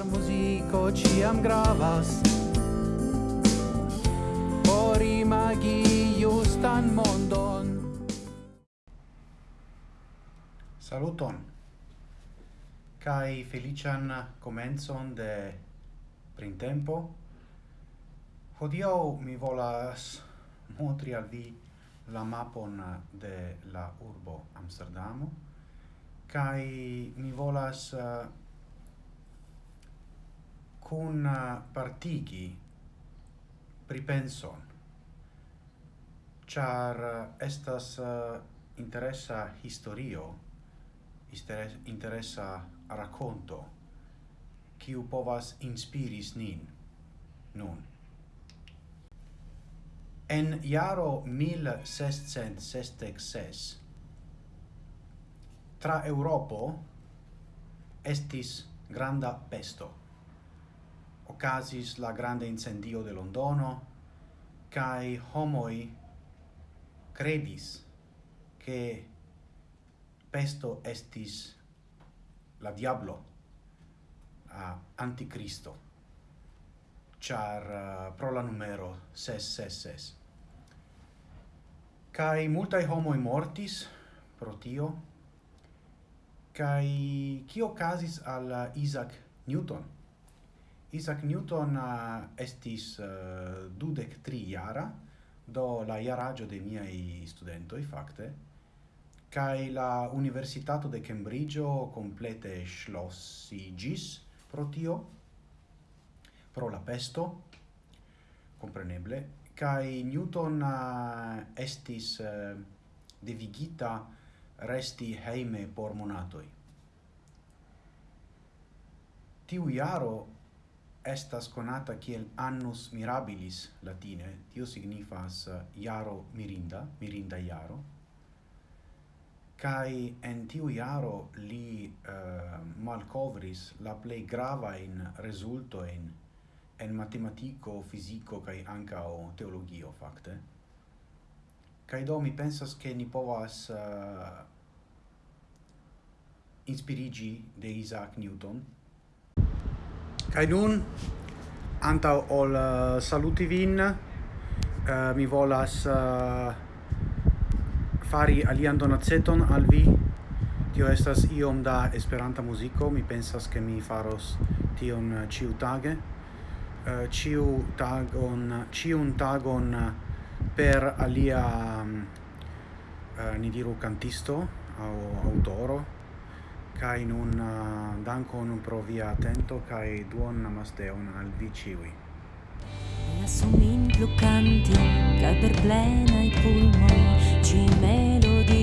Por muziko ciam gravas. Por imagi justan mondon. Saluton. Kai felician comenzon de printempo. Hodio mi volas montri al vi la mapon de la urbo Amsterdamo. Kai mi volas uh, cun eh, partigi pripenson. Char eh, estas eh, interessa historio interessa racconto kiu povas inspiris nin nun. En jaro 1666 tra Europo estis granda pesto ocasis la grande incendio de Londono, cae homoi credis che pesto estis la diablo a anticristo char uh, pro la numero 666 kai multai homoi mortis pro tio kai kio casis al Isaac Newton? Isaac Newton uh, estis uh, dudec tri iara, do la iaraggio de miei studentoi, facte, cae la Universitato de Cambridgeo complete schlossigis pro tio, pro la pesto, compreneble, cae Newton uh, estis uh, devigita resti heime por monatoi. Tiu iaro estas conata kiel annus mirabilis latine, tio signifas eh, iaro mirinda, mirinda iaro, kai en tiu iaro li eh, uh, malcovris la plei grava in resulto in en matematico, fisico kai anca o teologio fakte. Kai do mi pensas che ni povas uh, inspirigi de Isaac Newton. Kai nun anta ol uh, saluti vin. Uh, mi volas uh, fari alian donaceton al vi. Tio estas iom da esperanta muziko mi pensas ke mi faros tion ciu tage. Uh, ciu tagon ciun tagon per alia um, uh, ni diru cantisto au autoro kai nun uh, dankon pro via atento kai duon namasteon al vi ciui. La sumin plucanti ca per plena i pulmoni ci melodi